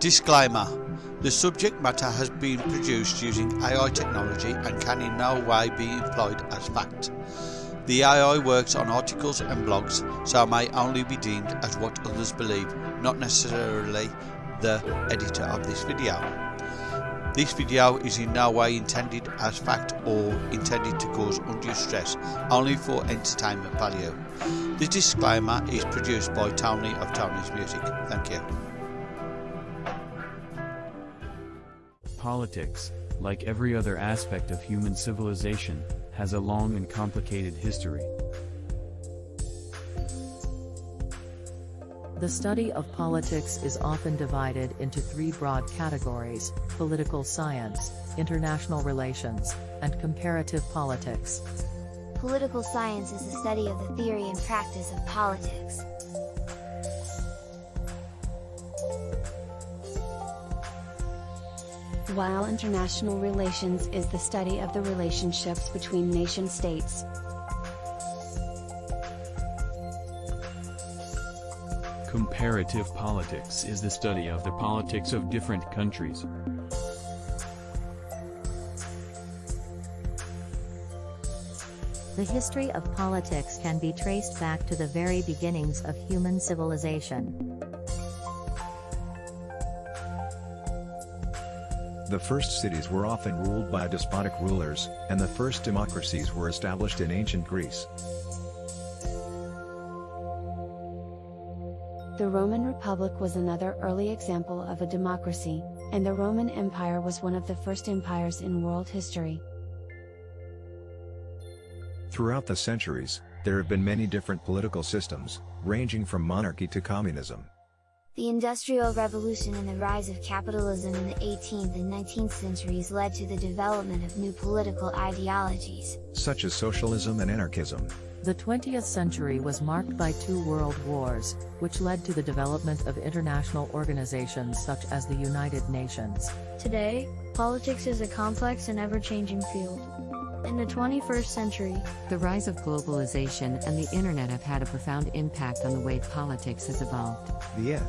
Disclaimer The subject matter has been produced using AI technology and can in no way be employed as fact. The AI works on articles and blogs, so may only be deemed as what others believe, not necessarily the editor of this video. This video is in no way intended as fact or intended to cause undue stress, only for entertainment value. This disclaimer is produced by Tony of Tony's Music. Thank you. Politics, like every other aspect of human civilization, has a long and complicated history. The study of politics is often divided into three broad categories, political science, international relations, and comparative politics. Political science is the study of the theory and practice of politics. While international relations is the study of the relationships between nation-states. Comparative politics is the study of the politics of different countries. The history of politics can be traced back to the very beginnings of human civilization. The first cities were often ruled by despotic rulers, and the first democracies were established in ancient Greece. The Roman Republic was another early example of a democracy, and the Roman Empire was one of the first empires in world history. Throughout the centuries, there have been many different political systems, ranging from monarchy to communism. The Industrial Revolution and the rise of capitalism in the 18th and 19th centuries led to the development of new political ideologies, such as socialism and anarchism. The 20th century was marked by two world wars, which led to the development of international organizations such as the United Nations. Today, politics is a complex and ever-changing field. In the 21st century, the rise of globalization and the internet have had a profound impact on the way politics has evolved. The end.